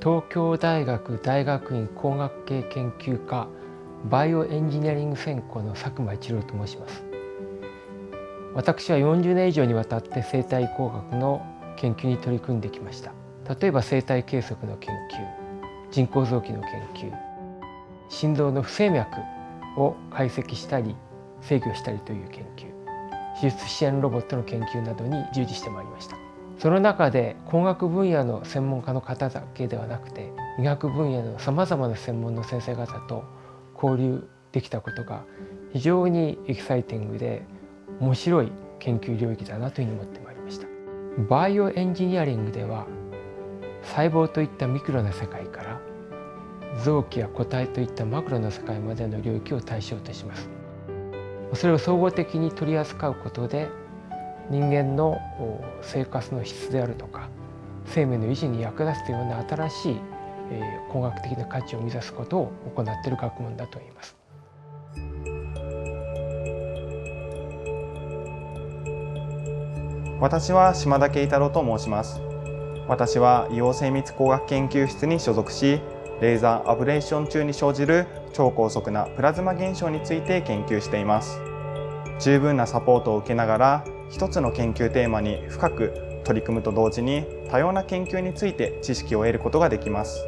東京大学大学院工学系研究科バイオエンジニアリング専攻の佐久間一郎と申します。私は40年以上にわたって生態工学の研究に取り組んできました。例えば生態計測の研究人工臓器の研究心臓の不整脈を解析したり制御したりという研究手術支援ロボットの研究などに従事してまいりました。その中で工学分野の専門家の方だけではなくて医学分野のさまざまな専門の先生方と交流できたことが非常にエキサイティングで面白い研究領域だなというふうに思ってまいりました。バイオエンジニアリングでは細胞といったミクロな世界から臓器や個体といったマクロな世界までの領域を対象とします。それを総合的に取り扱うことで人間の生活の質であるとか生命の維持に役立つような新しい工学的な価値を目指すことを行っている学問だと言います。私は島田慶太郎と申します。私は硫黄精密工学研究室に所属し、レーザーアブレーション中に生じる超高速なプラズマ現象について研究しています。十分なサポートを受けながら、一つの研究テーマに深く取り組むと同時に多様な研究について知識を得ることができます。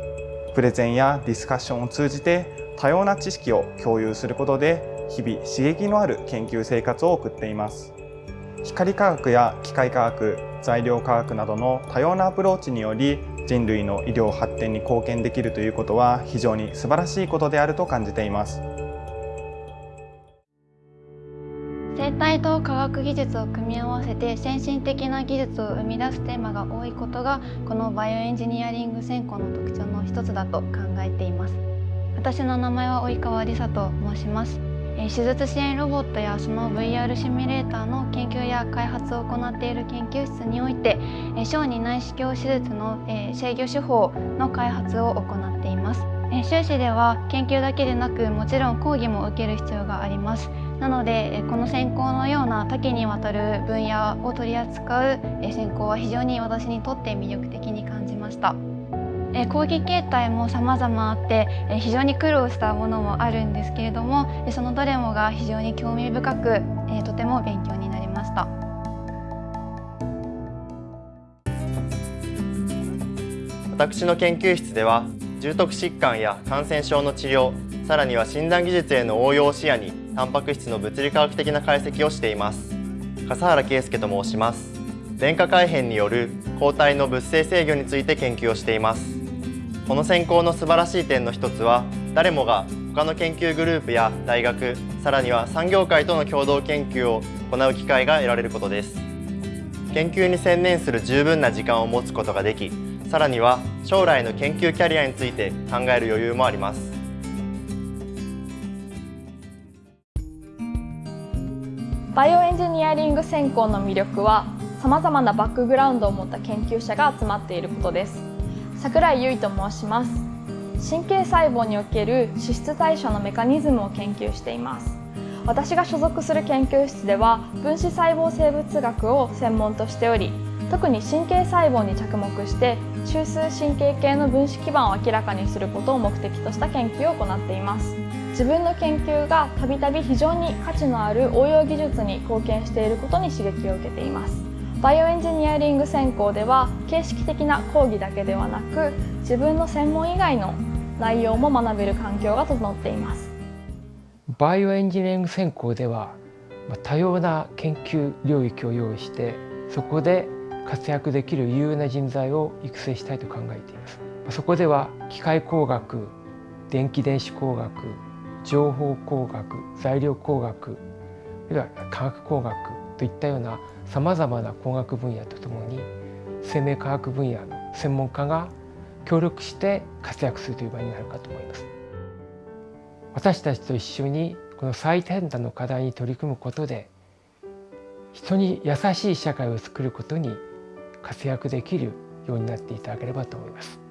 プレゼンやディスカッションを通じて多様な知識を共有することで日々刺激のある研究生活を送っています。光科学や機械科学、材料科学などの多様なアプローチにより人類の医療発展に貢献できるということは非常に素晴らしいことであると感じています。生態と科学技術を組み合わせて先進的な技術を生み出すテーマが多いことがこのバイオエンジニアリング専攻の特徴の一つだと考えています。私の名前は及川梨沙と申します。手術支援ロボットやその VR シミュレーターの研究や開発を行っている研究室において小児内視鏡手術の制御手法の開発を行っています。修士では研究だけでなくもちろん講義も受ける必要があります。なのでこの専攻のような多岐にわたる分野を取り扱う専攻は非常に私にとって魅力的に感じました。講義形態も様々あって非常に苦労したものもあるんですけれどもそのどれもが非常に興味深くとても勉強になりました。私の研究室では重篤疾患や感染症の治療さらには診断技術への応用を視野にタンパク質の物理科学的な解析をしています。笠原圭介と申します。電化改変による抗体の物性制御について研究をしています。この専攻の素晴らしい点の一つは誰もが他の研究グループや大学さらには産業界との共同研究を行う機会が得られることです。研究に専念する十分な時間を持つことができさらには将来の研究キャリアについて考える余裕もあります。バイオエンジニアリング専攻の魅力はさまざまなバックグラウンドを持った研究者が集まっていることです。桜井優衣と申します。神経細胞における脂質代謝のメカニズムを研究しています。私が所属する研究室では分子細胞生物学を専門としており特に神経細胞に着目して中枢神経系の分子基盤を明らかにすることを目的とした研究を行っています。自分の研究がたびたび非常に価値のある応用技術に貢献していることに刺激を受けています。バイオエンジニアリング専攻では形式的な講義だけではなく自分の専門以外の内容も学べる環境が整っています。バイオエンジニアリング専攻では多様な研究領域を用意してそこで活躍できる有用な人材を育成したいと考えています。そこでは機械工学電気電子工学情報工学材料工学あるいは化学工学といったようなさまざまな工学分野とともに生命科学分野の専門家が協力して活躍するという場になるかと思います。私たちと一緒にこの最先端の課題に取り組むことで人に優しい社会を作ることに活躍できるようになっていただければと思います。